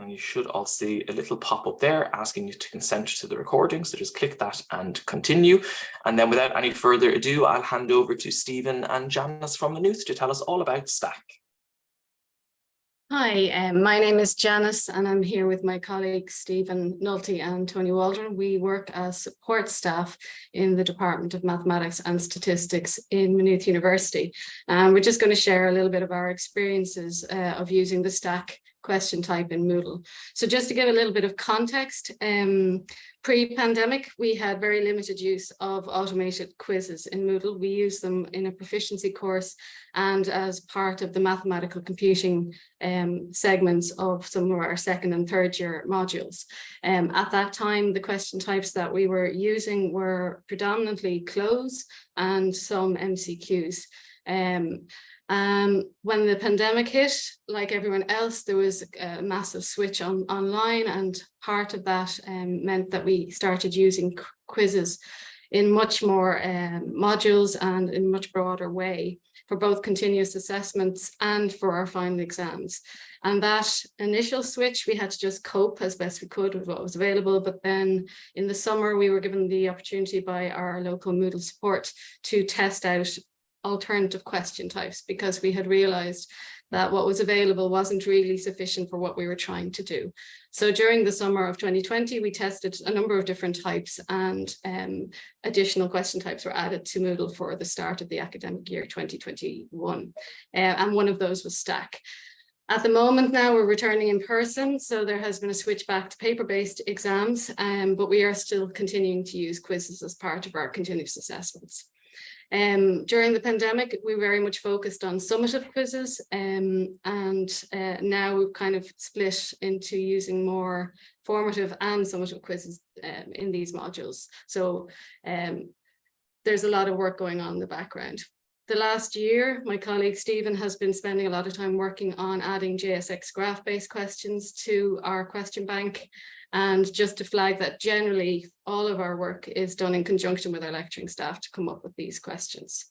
And you should all see a little pop up there asking you to consent to the recording. So just click that and continue. And then without any further ado, I'll hand over to Stephen and Janice from Maynooth to tell us all about Stack. Hi, um, my name is Janice and I'm here with my colleagues Stephen Nulty and Tony Waldron. We work as support staff in the Department of Mathematics and Statistics in Maynooth University. And we're just going to share a little bit of our experiences uh, of using the stack question type in Moodle. So just to give a little bit of context, um, pre-pandemic, we had very limited use of automated quizzes in Moodle. We use them in a proficiency course and as part of the mathematical computing um, segments of some of our second and third year modules. Um, at that time, the question types that we were using were predominantly Cloze and some MCQs. Um, um, when the pandemic hit, like everyone else, there was a massive switch on online and part of that um, meant that we started using quizzes in much more um, modules and in much broader way for both continuous assessments and for our final exams. And that initial switch, we had to just cope as best we could with what was available. But then in the summer, we were given the opportunity by our local Moodle support to test out alternative question types because we had realized that what was available wasn't really sufficient for what we were trying to do. So during the summer of 2020, we tested a number of different types and um, additional question types were added to Moodle for the start of the academic year 2021. Uh, and one of those was Stack. At the moment now we're returning in person, so there has been a switch back to paper-based exams, um, but we are still continuing to use quizzes as part of our continuous assessments. Um, during the pandemic, we very much focused on summative quizzes um, and uh, now we've kind of split into using more formative and summative quizzes um, in these modules. So um, there's a lot of work going on in the background. The last year, my colleague Stephen has been spending a lot of time working on adding JSX graph-based questions to our question bank and just to flag that generally all of our work is done in conjunction with our lecturing staff to come up with these questions.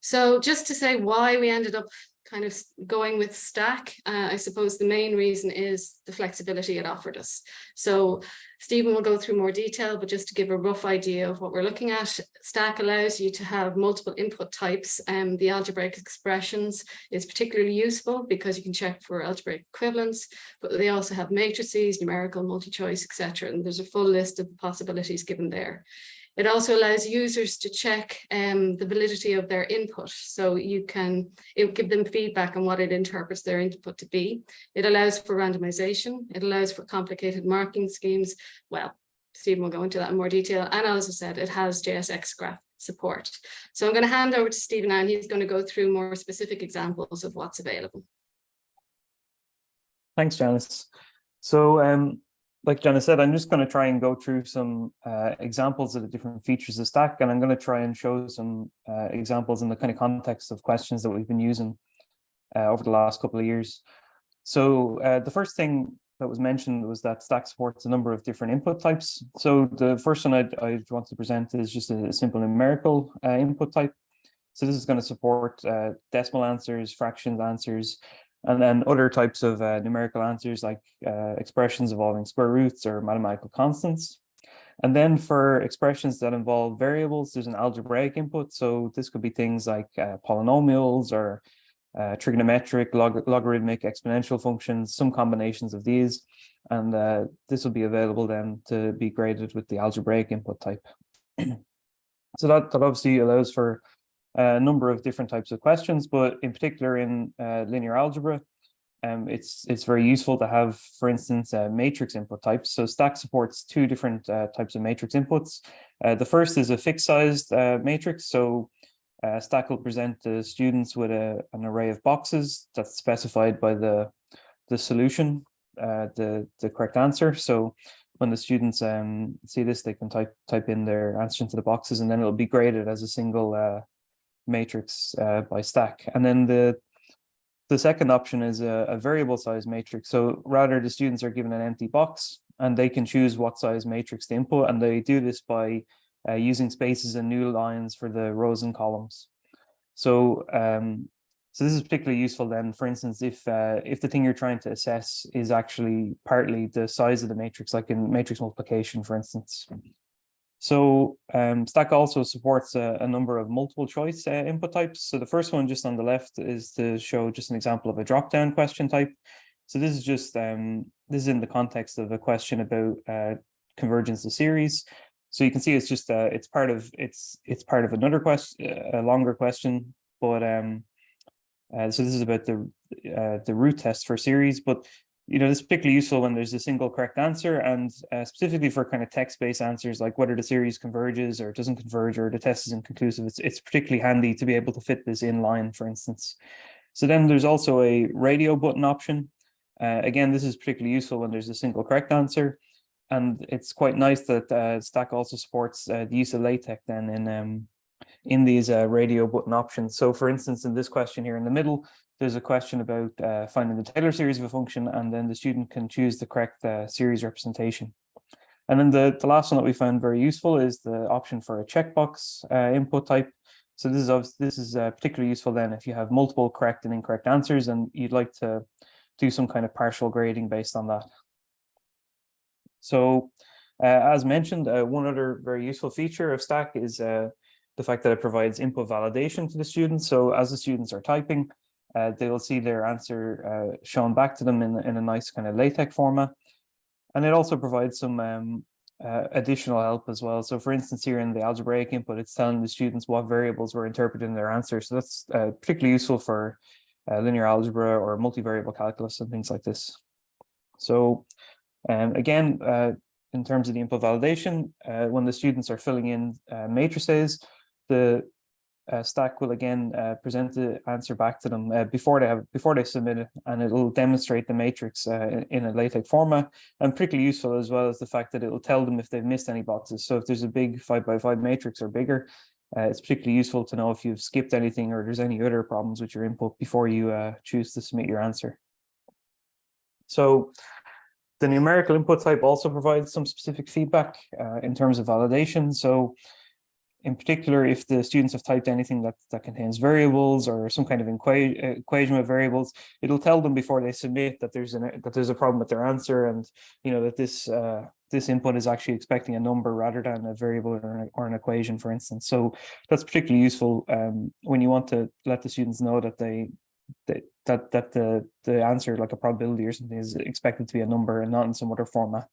So just to say why we ended up kind of going with Stack, uh, I suppose the main reason is the flexibility it offered us. So Stephen will go through more detail, but just to give a rough idea of what we're looking at, Stack allows you to have multiple input types. and the algebraic expressions is particularly useful because you can check for algebraic equivalence, but they also have matrices, numerical, multi-choice, etc. And there's a full list of possibilities given there. It also allows users to check um, the validity of their input. So you can it give them feedback on what it interprets their input to be. It allows for randomization. It allows for complicated marking schemes. Well, Stephen will go into that in more detail. And as I said, it has JSX graph support. So I'm going to hand over to Stephen now and he's going to go through more specific examples of what's available. Thanks, Janice. So um, like Jenna said, I'm just going to try and go through some uh, examples of the different features of Stack, and I'm going to try and show some uh, examples in the kind of context of questions that we've been using uh, over the last couple of years. So uh, the first thing that was mentioned was that Stack supports a number of different input types. So the first one I'd, I'd want to present is just a simple numerical uh, input type. So this is going to support uh, decimal answers, fractions answers, and then other types of uh, numerical answers like uh, expressions involving square roots or mathematical constants. And then for expressions that involve variables, there's an algebraic input. So this could be things like uh, polynomials or uh, trigonometric, log logarithmic, exponential functions, some combinations of these. And uh, this will be available then to be graded with the algebraic input type. so that, that obviously allows for a number of different types of questions, but in particular in uh, linear algebra, um, it's it's very useful to have, for instance, uh, matrix input types. So Stack supports two different uh, types of matrix inputs. Uh, the first is a fixed sized uh, matrix. So uh, Stack will present the students with a, an array of boxes that's specified by the, the solution, the, the correct answer. So when the students um, see this, they can type type in their answer into the boxes and then it'll be graded as a single matrix uh, by stack. And then the the second option is a, a, variable size matrix. So rather the students are given an empty box and they can choose what size matrix to input. And they do this by uh, using spaces and new lines for the rows and columns. So um, So this is particularly useful then, for instance, if uh, if the thing you're trying to assess is actually partly the size of the matrix, like in matrix multiplication, for instance. So um, Stack also supports a, a, number of multiple choice uh, input types. So the first one just on the left is to show just an example of a drop-down question type. So this is just, um, this is in the context of a question about uh, convergence of series. So you can see it's just, uh, it's part of, it's, it's part of another question, a longer question, but um, uh, so this is about the, uh, the root test for series, but you know, this is particularly useful when there's a single correct answer and uh, specifically for kind of text-based answers like whether the series converges or doesn't converge or the test is inconclusive. It's, it's particularly handy to be able to fit this in line, for instance. So then there's also a radio button option. Uh, again, this is particularly useful when there's a single correct answer. And it's quite nice that uh, Stack also supports uh, the use of LaTeX then in um, in these uh, radio button options. So for instance, in this question here in the middle, there's a question about uh, finding the Taylor series of a function, and then the student can choose the correct uh, series representation. And then the, the last one that we found very useful is the option for a checkbox uh, input type. So this is this is uh, particularly useful then if you have multiple correct and incorrect answers and you'd like to do some kind of partial grading based on that. So uh, as mentioned, uh, one other very useful feature of Stack is the fact that it provides input validation to the students. So as the students are typing, uh, they will see their answer uh, shown back to them in, in a nice kind of LaTeX format. And it also provides some um, uh, additional help as well. So for instance, here in the algebraic input, it's telling the students what variables were interpreted in their answer. So that's uh, particularly useful for uh, linear algebra or multivariable calculus and things like this. So um, again, uh, in terms of the input validation, when the students are filling in matrices, the uh, Stack will again uh, present the answer back to them uh, before they have before they submit it, and it will demonstrate the matrix uh, in a LaTeX format. And particularly useful as well as the fact that it will tell them if they've missed any boxes. So if there's a big five by five matrix or bigger, uh, it's particularly useful to know if you've skipped anything or there's any other problems with your input before you uh, choose to submit your answer. So the numerical input type also provides some specific feedback in terms of validation. So in particular, if the students have typed anything that, that contains variables or some kind of equa equation with variables, it'll tell them before they submit that there's an that there's a problem with their answer, and you know that this uh, this input is actually expecting a number rather than a variable or an, or an equation, for instance. So that's particularly useful um, when you want to let the students know that they that that the the answer, like a probability or something, is expected to be a number and not in some other format.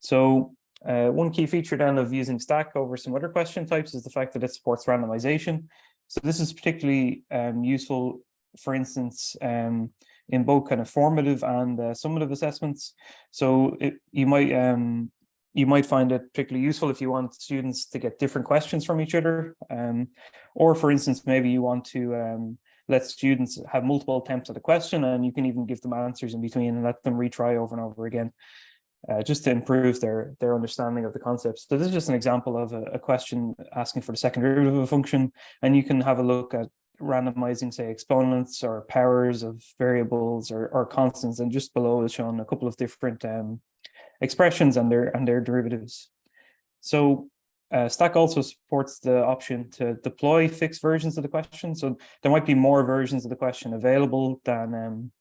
So uh, one key feature then of using Stack over some other question types is the fact that it supports randomization. So this is particularly um, useful, for instance, um, in both kind of formative and uh, summative assessments. So it, you might um, you might find it particularly useful if you want students to get different questions from each other. Um, or for instance, maybe you want to um, let students have multiple attempts at a question and you can even give them answers in between and let them retry over and over again uh, just to improve their their understanding of the concepts. So this is just an example of a, a, question asking for the second derivative of a function, and you can have a look at randomizing, say, exponents or powers of variables or, or constants, and just below is shown a couple of different um, expressions and their and their derivatives. So uh, Stack also supports the option to deploy fixed versions of the question. So there might be more versions of the question available than um,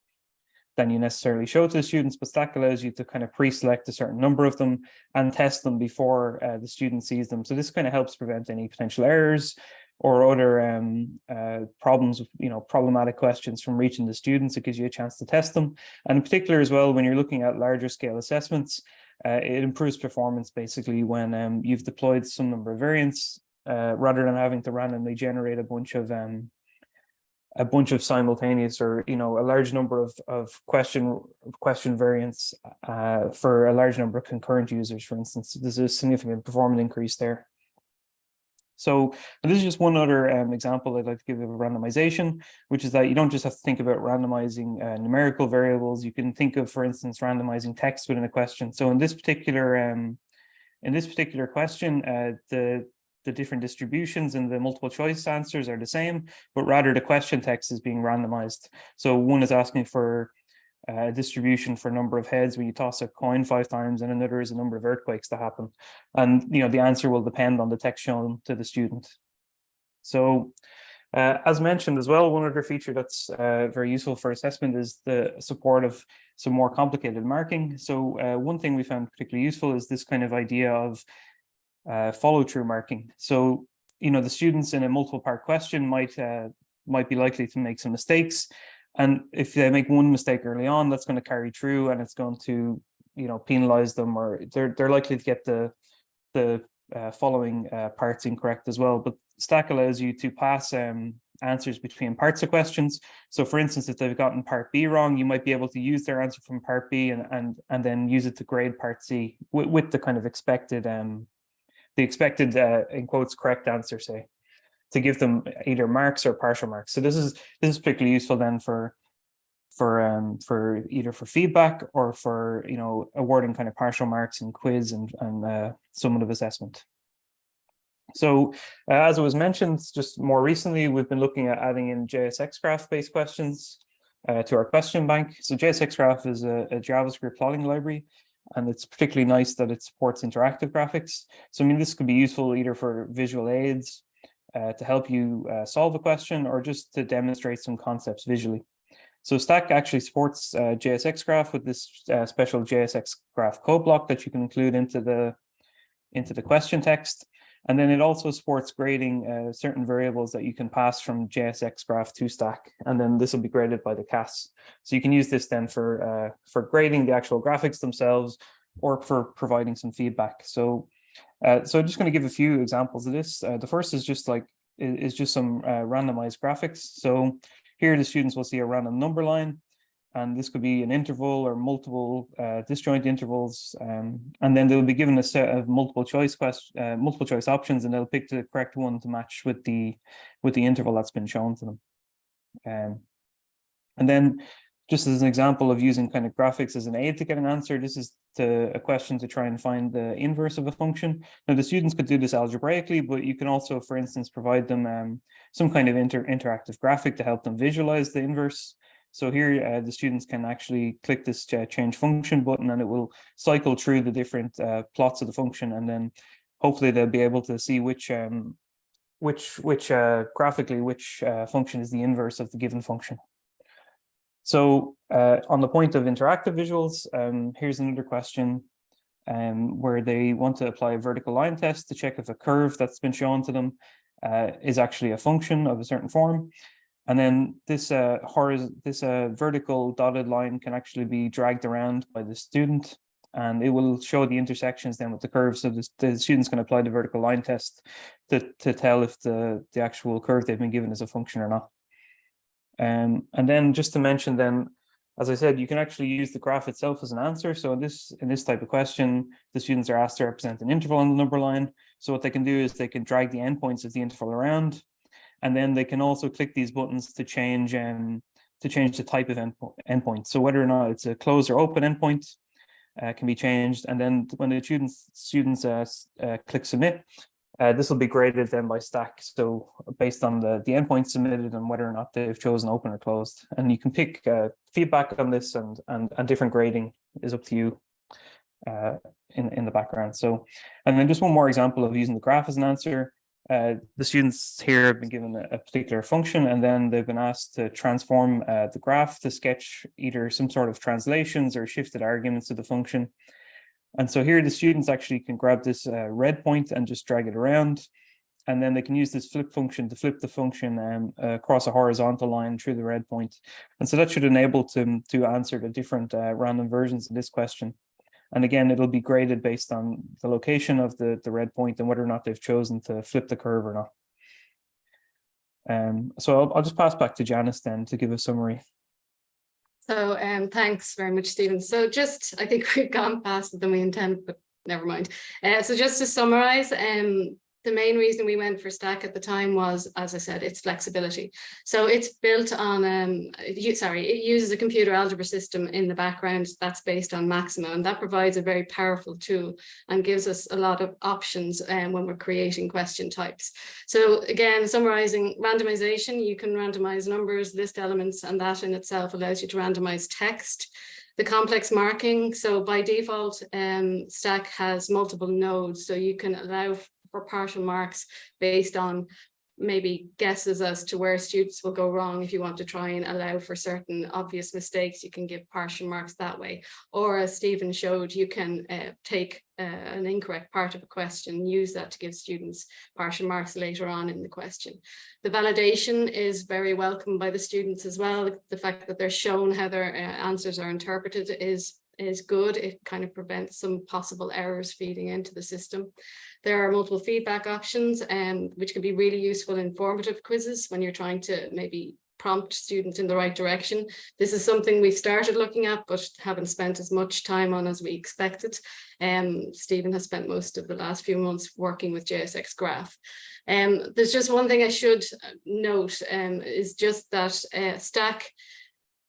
than you necessarily show to the students, but Stack allows you to kind of pre-select a certain number of them and test them before uh, the student sees them. So this kind of helps prevent any potential errors or other um, uh, problems, you know, problematic questions from reaching the students. It gives you a chance to test them. And in particular as well, when you're looking at larger scale assessments, uh, it improves performance basically when um, you've deployed some number of variants uh, rather than having to randomly generate a bunch of um, a bunch of simultaneous or you know a large number of of question question variants uh, for a large number of concurrent users for instance there's a significant performance increase there so this is just one other um, example I'd like to give of randomization, which is that you don't just have to think about randomizing uh, numerical variables. You can think of, for instance, randomizing text within a question. So in this particular um, in this particular question, uh, the the different distributions and the multiple choice answers are the same, but rather the question text is being randomized. So one is asking for a distribution for number of heads when you toss a coin five times and another is a number of earthquakes to happen. And you know the answer will depend on the text shown to the student. So Uh, as mentioned as well, one other feature that's uh, very useful for assessment is the support of some more complicated marking. So uh, one thing we found particularly useful is this kind of idea of uh, follow through marking. So, you know, the students in a multiple part question might uh, might be likely to make some mistakes. And if they make one mistake early on, that's going to carry through and it's going to, you know, penalize them or they're, they're likely to get the, the uh, following uh, parts incorrect as well. But Stack allows you to pass um, answers between parts of questions. So for instance, if they've gotten part B wrong, you might be able to use their answer from part B and and and then use it to grade part C with, with the kind of expected um the expected uh, in quotes correct answer, say, to give them either marks or partial marks. So this is this is particularly useful then for for um for either for feedback or for you know awarding kind of partial marks in quiz and and uh, summative assessment. So uh, as it was mentioned, just more recently, we've been looking at adding in JSX graph based questions uh, to our question bank. So JSX graph is a, a, JavaScript plotting library, and it's particularly nice that it supports interactive graphics. So I mean, this could be useful either for visual aids uh, to help you uh, solve a question or just to demonstrate some concepts visually. So Stack actually supports uh, JSX graph with this uh, special JSX graph code block that you can include into the into the question text. And then it also supports grading uh, certain variables that you can pass from JSX graph to stack. And then this will be graded by the CAS. So you can use this then for, uh, for grading the actual graphics themselves or for providing some feedback. So, uh, so I'm just going to give a few examples of this. Uh, the first is just like, is just some uh, randomized graphics. So here the students will see a random number line and this could be an interval or multiple uh, disjoint intervals. Um, and then they'll be given a set of multiple choice question, uh, multiple choice options, and they'll pick the correct one to match with the with the interval that's been shown to them. Um, and then just as an example of using kind of graphics as an aid to get an answer, this is to a question to try and find the inverse of a function. Now the students could do this algebraically, but you can also, for instance, provide them um, some kind of inter interactive graphic to help them visualize the inverse. So here uh, the students can actually click this uh, change function button and it will cycle through the different uh, plots of the function and then hopefully they'll be able to see which um, which which uh, graphically which uh, function is the inverse of the given function. So uh, on the point of interactive visuals, um, here's another question um, where they want to apply a vertical line test to check if a curve that's been shown to them is actually a function of a certain form. And then this uh, horizontal, this uh, vertical dotted line can actually be dragged around by the student and it will show the intersections then with the curve. So the, the students can apply the vertical line test to, to tell if the, the actual curve they've been given is a function or not. Um, and then just to mention then, as I said, you can actually use the graph itself as an answer. So in this, in this type of question, the students are asked to represent an interval on the number line. So what they can do is they can drag the endpoints of the interval around and then they can also click these buttons to change um, to change the type of endpoint. So whether or not it's a closed or open endpoint uh, can be changed. And then when the students students uh, uh, click submit, uh, this will be graded then by stack. So based on the, the endpoint submitted and whether or not they've chosen open or closed. And you can pick uh, feedback on this and, and, and different grading is up to you uh, in, in the background. So, and then just one more example of using the graph as an answer. Uh, the students here have been given a, a, particular function and then they've been asked to transform uh, the graph to sketch either some sort of translations or shifted arguments of the function. And so here the students actually can grab this uh, red point and just drag it around. And then they can use this flip function to flip the function um, across a horizontal line through the red point. And so that should enable them to, to answer the different uh, random versions of this question. And again, it'll be graded based on the location of the, the red point and whether or not they've chosen to flip the curve or not. Um, so I'll, I'll just pass back to Janice then to give a summary. So um, thanks very much, Stephen. So just, I think we've gone faster than we intended, but never mind. Uh, so just to summarize, um, the main reason we went for stack at the time was, as I said, its flexibility. So it's built on, um, sorry, it uses a computer algebra system in the background that's based on Maxima, and that provides a very powerful tool and gives us a lot of options um, when we're creating question types. So again, summarizing randomization, you can randomize numbers, list elements, and that in itself allows you to randomize text the complex marking. So by default, um, Stack has multiple nodes, so you can allow for partial marks based on maybe guesses as to where students will go wrong if you want to try and allow for certain obvious mistakes you can give partial marks that way. Or as Stephen showed you can uh, take uh, an incorrect part of a question use that to give students partial marks later on in the question. The validation is very welcome by the students as well. The fact that they're shown how their uh, answers are interpreted is is good. It kind of prevents some possible errors feeding into the system. There are multiple feedback options, um, which can be really useful in formative quizzes when you're trying to maybe prompt students in the right direction. This is something we've started looking at, but haven't spent as much time on as we expected. Um, Stephen has spent most of the last few months working with JSX Graph. Um, there's just one thing I should note um, is just that uh, Stack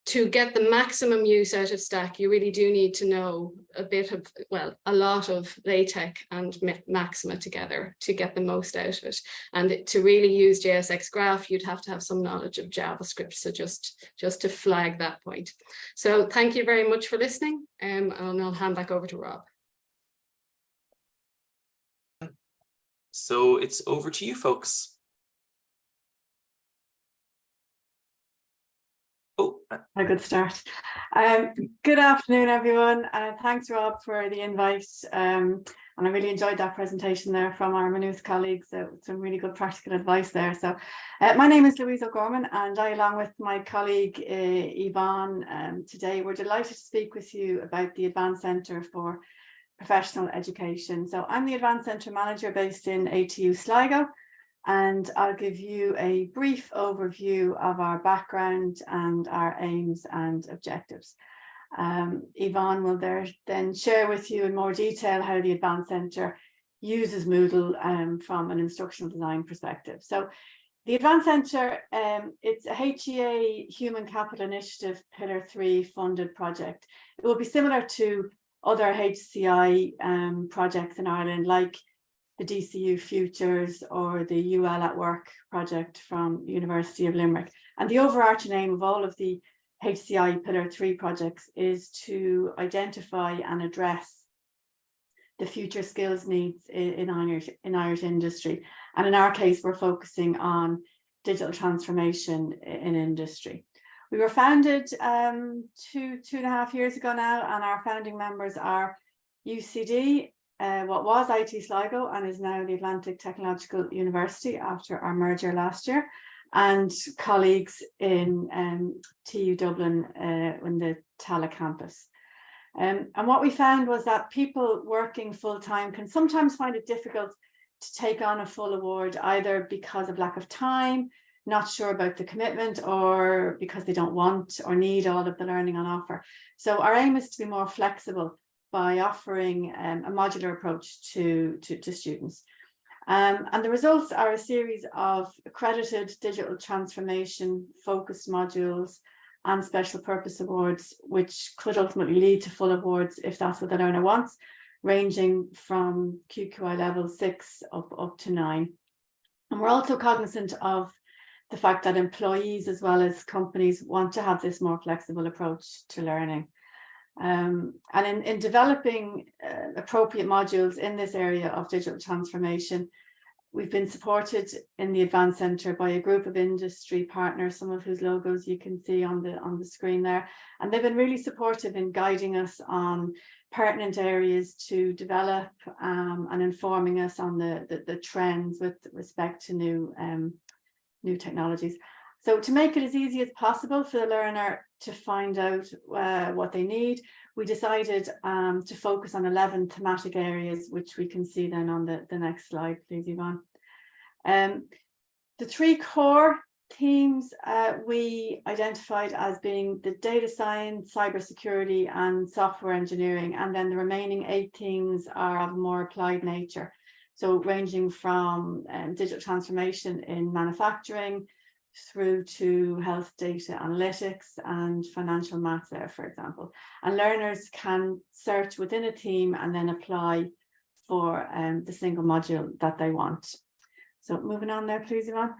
to get the maximum use out of Stack, you really do need to know a bit of, well, a lot of LaTeX and Maxima together to get the most out of it. And to really use JSX Graph, you'd have to have some knowledge of JavaScript. So just, just to flag that point. So thank you very much for listening. Um, and I'll hand back over to Rob. So it's over to you folks. A good start. Um, good afternoon, everyone. Uh, thanks, Rob, for the invite. Um, and I really enjoyed that presentation there from our Maynooth colleagues. So some really good practical advice there. So uh, my name is Louise O'Gorman and I, along with my colleague uh, Yvonne, um, today we're delighted to speak with you about the Advanced Centre for Professional Education. So I'm the Advanced Centre Manager based in ATU Sligo and I'll give you a brief overview of our background and our aims and objectives. Um, Yvonne will there then share with you in more detail how the Advanced Centre uses Moodle um, from an instructional design perspective. So the Advanced Centre, um, it's a HEA Human Capital Initiative Pillar 3 funded project. It will be similar to other HCI um, projects in Ireland like the DCU Futures or the UL at Work project from University of Limerick. And the overarching aim of all of the HCI Pillar 3 projects is to identify and address the future skills needs in, in, Irish, in Irish industry. And in our case, we're focusing on digital transformation in industry. We were founded um, two, two and a half years ago now, and our founding members are UCD, uh, what was IT Sligo and is now the Atlantic Technological University after our merger last year, and colleagues in um, TU Dublin uh, in the Tallaght campus. Um, and what we found was that people working full time can sometimes find it difficult to take on a full award, either because of lack of time, not sure about the commitment, or because they don't want or need all of the learning on offer. So our aim is to be more flexible by offering um, a modular approach to, to, to students. Um, and the results are a series of accredited digital transformation focused modules and special purpose awards, which could ultimately lead to full awards if that's what the learner wants, ranging from QQI level six up, up to nine. And we're also cognizant of the fact that employees as well as companies want to have this more flexible approach to learning. Um, and in, in developing uh, appropriate modules in this area of digital transformation, we've been supported in the Advanced Centre by a group of industry partners, some of whose logos you can see on the, on the screen there. And they've been really supportive in guiding us on pertinent areas to develop um, and informing us on the, the, the, trends with respect to new, um, new technologies. So to make it as easy as possible for the learner to find out uh, what they need, we decided um, to focus on 11 thematic areas, which we can see then on the, the next slide, please, Yvonne. Um, the three core themes uh, we identified as being the data science, cybersecurity and software engineering, and then the remaining eight themes are of more applied nature. So ranging from um, digital transformation in manufacturing, through to health data analytics and financial maths there, for example. And learners can search within a team and then apply for um, the single module that they want. So moving on there, please, Yvonne.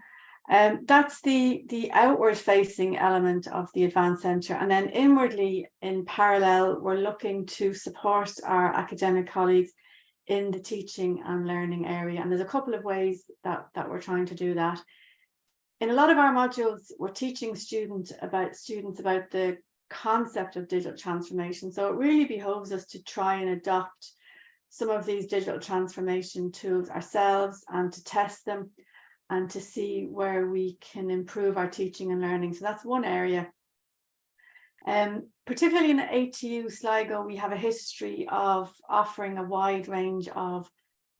Um, that's the, the outward facing element of the Advanced Centre. And then inwardly, in parallel, we're looking to support our academic colleagues in the teaching and learning area. And there's a couple of ways that, that we're trying to do that. In a lot of our modules, we're teaching students about students about the concept of digital transformation. So it really behoves us to try and adopt some of these digital transformation tools ourselves and to test them and to see where we can improve our teaching and learning. So that's one area. Um, particularly in ATU Sligo, we have a history of offering a wide range of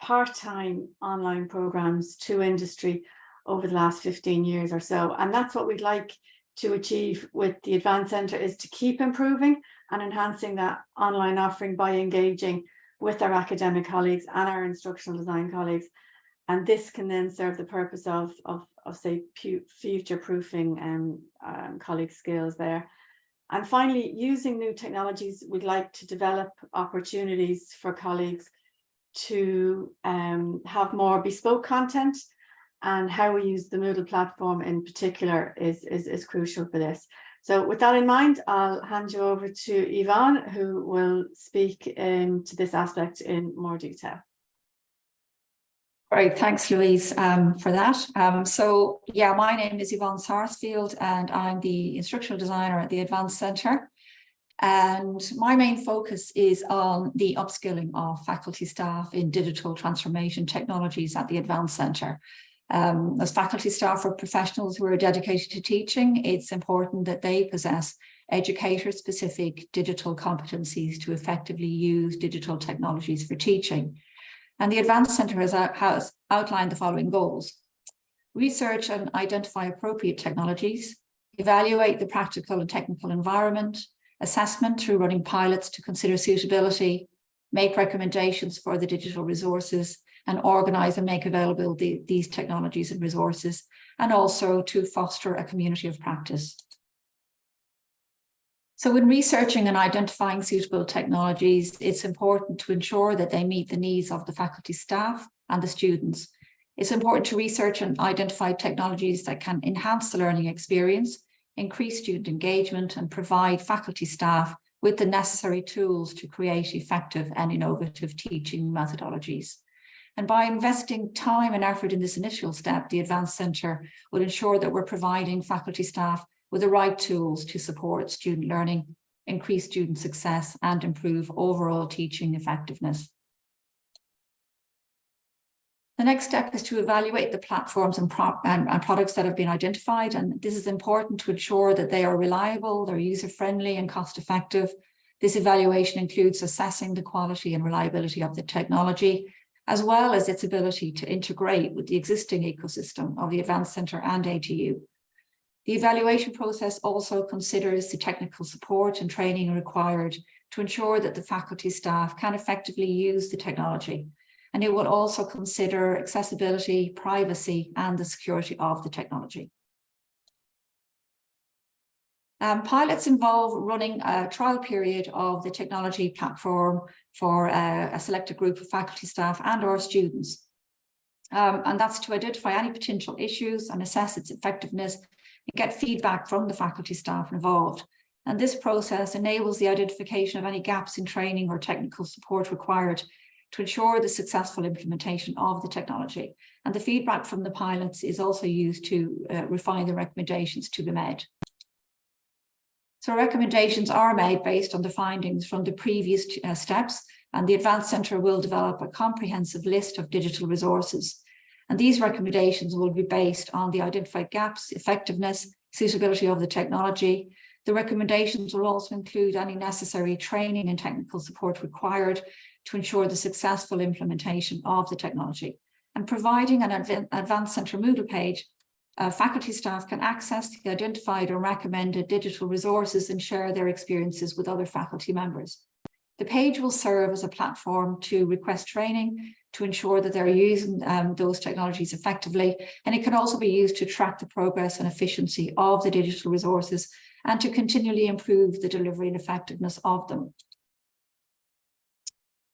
part-time online programs to industry over the last 15 years or so. And that's what we'd like to achieve with the Advanced Centre is to keep improving and enhancing that online offering by engaging with our academic colleagues and our instructional design colleagues. And this can then serve the purpose of, of, of say, future proofing um, um, colleague skills there. And finally, using new technologies, we'd like to develop opportunities for colleagues to um, have more bespoke content and how we use the Moodle platform in particular is, is, is crucial for this. So with that in mind, I'll hand you over to Yvonne, who will speak um, to this aspect in more detail. Great, thanks Louise um, for that. Um, so yeah, my name is Yvonne Sarsfield and I'm the instructional designer at the Advanced Centre. And my main focus is on the upskilling of faculty staff in digital transformation technologies at the Advanced Centre. Um, as faculty staff or professionals who are dedicated to teaching, it's important that they possess educator-specific digital competencies to effectively use digital technologies for teaching. And the Advanced Centre has, has outlined the following goals. Research and identify appropriate technologies, evaluate the practical and technical environment, assessment through running pilots to consider suitability, make recommendations for the digital resources, and organise and make available the, these technologies and resources, and also to foster a community of practice. So in researching and identifying suitable technologies, it's important to ensure that they meet the needs of the faculty staff and the students. It's important to research and identify technologies that can enhance the learning experience, increase student engagement and provide faculty staff with the necessary tools to create effective and innovative teaching methodologies. And by investing time and effort in this initial step, the Advanced Centre will ensure that we're providing faculty staff with the right tools to support student learning, increase student success and improve overall teaching effectiveness. The next step is to evaluate the platforms and, pro and, and, products that have been identified. And this is important to ensure that they are reliable, they're user-friendly and cost-effective. This evaluation includes assessing the quality and reliability of the technology, as well as its ability to integrate with the existing ecosystem of the Advanced Centre and ATU. The evaluation process also considers the technical support and training required to ensure that the faculty staff can effectively use the technology. And it will also consider accessibility, privacy, and the security of the technology. Um, pilots involve running a trial period of the technology platform for uh, a selected group of faculty staff and or students. Um, and that's to identify any potential issues and assess its effectiveness and get feedback from the faculty staff involved. And this process enables the identification of any gaps in training or technical support required to ensure the successful implementation of the technology. And the feedback from the pilots is also used to uh, refine the recommendations to be made. So recommendations are made based on the findings from the previous uh, steps and the Advanced Centre will develop a comprehensive list of digital resources and these recommendations will be based on the identified gaps, effectiveness, suitability of the technology. The recommendations will also include any necessary training and technical support required to ensure the successful implementation of the technology. And providing an Advanced Centre Moodle page, uh, faculty staff can access the identified or recommended digital resources and share their experiences with other faculty members. The page will serve as a platform to request training to ensure that they're using um, those technologies effectively. And it can also be used to track the progress and efficiency of the digital resources and to continually improve the delivery and effectiveness of them.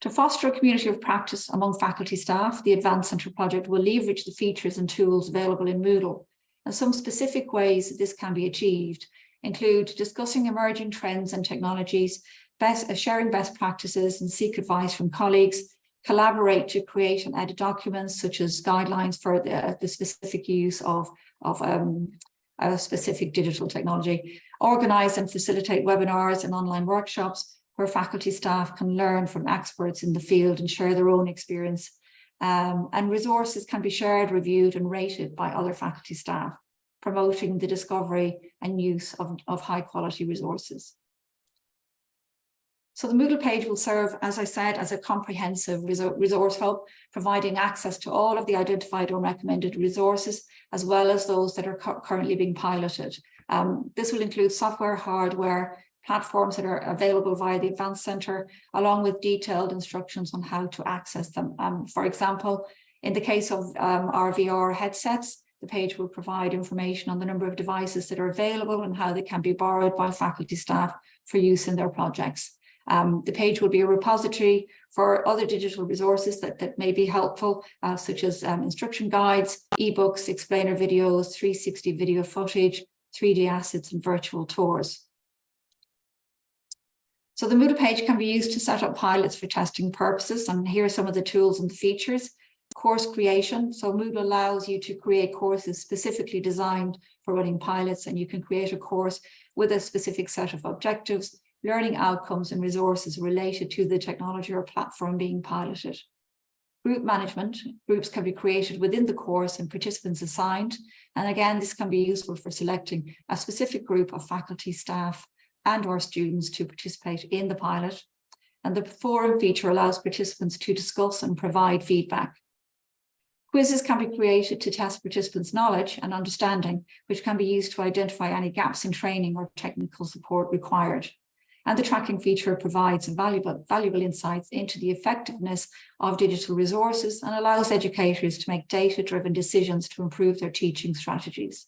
To foster a community of practice among faculty staff, the Advanced Centre project will leverage the features and tools available in Moodle. And some specific ways this can be achieved include discussing emerging trends and technologies, best, uh, sharing best practices and seek advice from colleagues, collaborate to create and edit documents such as guidelines for the, the specific use of, of um, a specific digital technology, organize and facilitate webinars and online workshops where faculty staff can learn from experts in the field and share their own experience. Um, and resources can be shared, reviewed and rated by other faculty staff, promoting the discovery and use of, of high quality resources. So the Moodle page will serve, as I said, as a comprehensive resource hub, providing access to all of the identified or recommended resources, as well as those that are currently being piloted. Um, this will include software, hardware, platforms that are available via the Advanced Centre, along with detailed instructions on how to access them. Um, for example, in the case of um, our VR headsets, the page will provide information on the number of devices that are available and how they can be borrowed by faculty staff for use in their projects. Um, the page will be a repository for other digital resources that, that may be helpful, uh, such as um, instruction guides, ebooks, explainer videos, 360 video footage, 3D assets and virtual tours. So the Moodle page can be used to set up pilots for testing purposes. And here are some of the tools and features. Course creation. So Moodle allows you to create courses specifically designed for running pilots and you can create a course with a specific set of objectives learning outcomes and resources related to the technology or platform being piloted. Group management, groups can be created within the course and participants assigned. And again, this can be useful for selecting a specific group of faculty, staff and or students to participate in the pilot. And the forum feature allows participants to discuss and provide feedback. Quizzes can be created to test participants' knowledge and understanding, which can be used to identify any gaps in training or technical support required and the tracking feature provides valuable, valuable insights into the effectiveness of digital resources and allows educators to make data-driven decisions to improve their teaching strategies.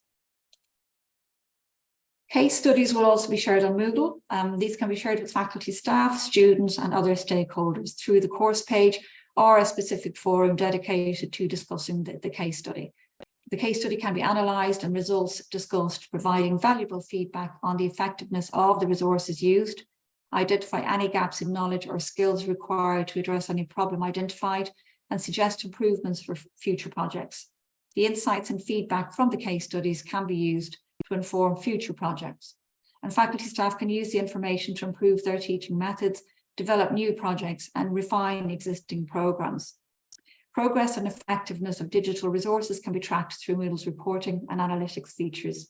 Case studies will also be shared on Moodle. Um, these can be shared with faculty, staff, students and other stakeholders through the course page or a specific forum dedicated to discussing the, the case study. The case study can be analysed and results discussed, providing valuable feedback on the effectiveness of the resources used, identify any gaps in knowledge or skills required to address any problem identified, and suggest improvements for future projects. The insights and feedback from the case studies can be used to inform future projects. And faculty staff can use the information to improve their teaching methods, develop new projects, and refine existing programmes. Progress and effectiveness of digital resources can be tracked through Moodle's reporting and analytics features.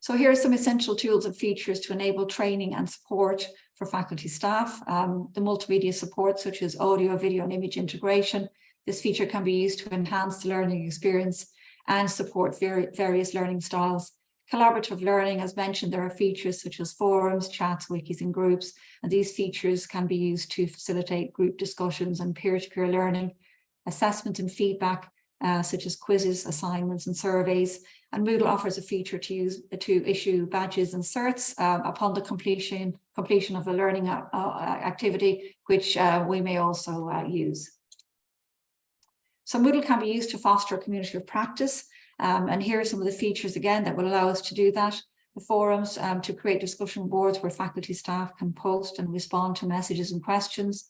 So here are some essential tools and features to enable training and support for faculty staff. Um, the multimedia support such as audio, video and image integration. This feature can be used to enhance the learning experience and support various learning styles. Collaborative learning, as mentioned, there are features such as forums, chats, wikis and groups, and these features can be used to facilitate group discussions and peer-to-peer -peer learning. Assessment and feedback, uh, such as quizzes, assignments and surveys. And Moodle offers a feature to use to issue badges and certs uh, upon the completion completion of a learning uh, uh activity, which uh, we may also uh, use. So Moodle can be used to foster a community of practice um, and here are some of the features again that will allow us to do that. The forums um, to create discussion boards where faculty staff can post and respond to messages and questions.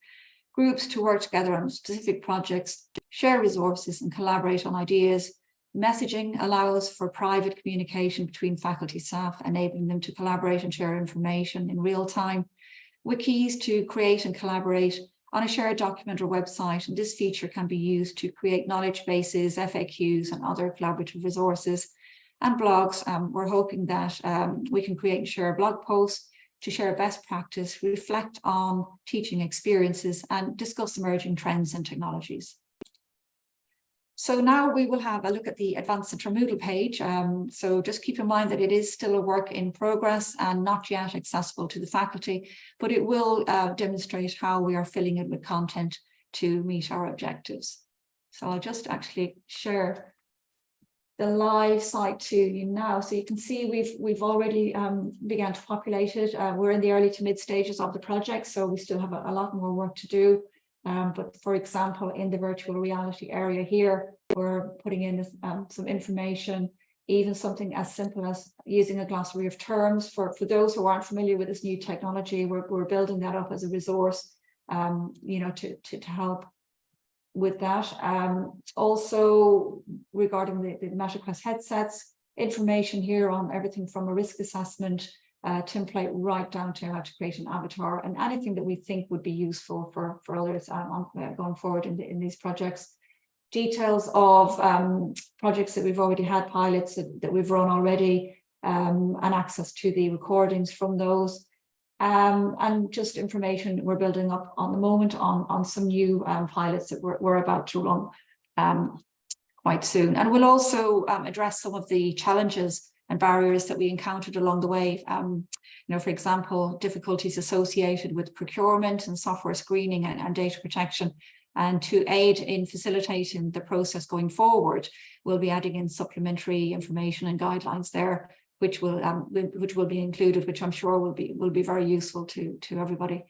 Groups to work together on specific projects, share resources and collaborate on ideas. Messaging allows for private communication between faculty staff, enabling them to collaborate and share information in real time. Wikis to create and collaborate on a shared document or website. And this feature can be used to create knowledge bases, FAQs and other collaborative resources and blogs. Um, we're hoping that um, we can create and share blog posts to share best practice, reflect on teaching experiences and discuss emerging trends and technologies. So now we will have a look at the Advanced Centre Moodle page. Um, so just keep in mind that it is still a work in progress and not yet accessible to the faculty, but it will uh, demonstrate how we are filling it with content to meet our objectives. So I'll just actually share the live site to you now. So you can see we've we've already um, began to populate it. Uh, we're in the early to mid stages of the project, so we still have a, a lot more work to do. Um, but for example, in the virtual reality area here, we're putting in um, some information, even something as simple as using a glossary of terms for, for those who aren't familiar with this new technology, we're, we're building that up as a resource um, you know, to, to, to help with that. Um, also regarding the, the MetaQuest headsets, information here on everything from a risk assessment uh, template right down to how to create an avatar and anything that we think would be useful for, for others um, on, uh, going forward in, the, in these projects. Details of um, projects that we've already had pilots that, that we've run already um, and access to the recordings from those. Um, and just information we're building up on the moment on, on some new um, pilots that we're, we're about to run um, quite soon. And we'll also address some of the challenges and barriers that we encountered along the way. Um, you know, for example, difficulties associated with procurement and software screening and, and data protection. And to aid in facilitating the process going forward, we'll be adding in supplementary information and guidelines there, which will um, which will be included, which I'm sure will be will be very useful to to everybody.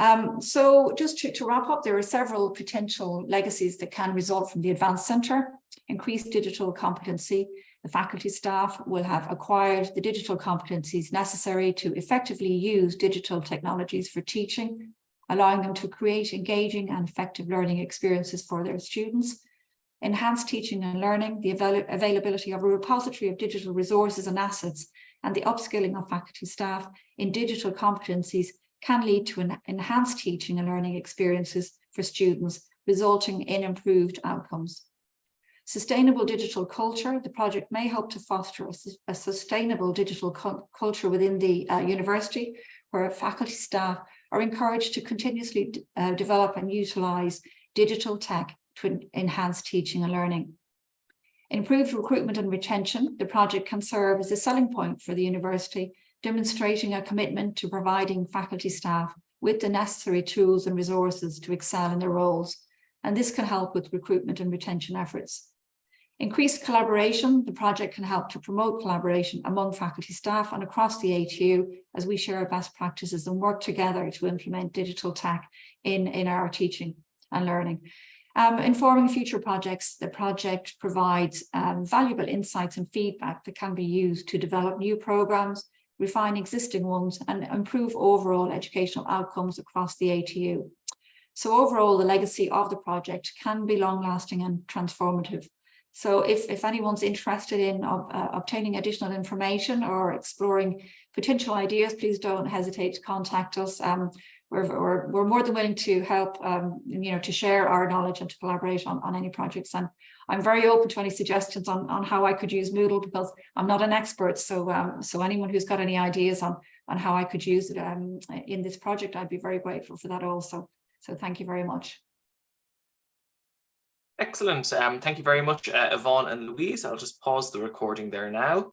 Um, so just to, to wrap up, there are several potential legacies that can result from the Advanced Centre, increased digital competency, the faculty staff will have acquired the digital competencies necessary to effectively use digital technologies for teaching, allowing them to create engaging and effective learning experiences for their students. Enhanced teaching and learning, the avail availability of a repository of digital resources and assets, and the upskilling of faculty staff in digital competencies can lead to an enhanced teaching and learning experiences for students, resulting in improved outcomes. Sustainable digital culture, the project may help to foster a, a sustainable digital culture within the uh, university, where faculty staff are encouraged to continuously uh, develop and utilise digital tech to enhance teaching and learning. Improved recruitment and retention, the project can serve as a selling point for the university, demonstrating a commitment to providing faculty staff with the necessary tools and resources to excel in their roles. And this can help with recruitment and retention efforts. Increased collaboration, the project can help to promote collaboration among faculty staff and across the ATU as we share best practices and work together to implement digital tech in, in our teaching and learning. Um, informing future projects, the project provides um, valuable insights and feedback that can be used to develop new programs, refine existing ones and improve overall educational outcomes across the ATU. So overall, the legacy of the project can be long lasting and transformative. So if, if anyone's interested in uh, obtaining additional information or exploring potential ideas, please don't hesitate to contact us. Um, we're, we're, we're more than willing to help, um, you know, to share our knowledge and to collaborate on, on any projects. And I'm very open to any suggestions on, on how I could use Moodle because I'm not an expert. So, um, so anyone who's got any ideas on, on how I could use it um, in this project, I'd be very grateful for that also. So thank you very much. Excellent. Um, thank you very much, uh, Yvonne and Louise. I'll just pause the recording there now.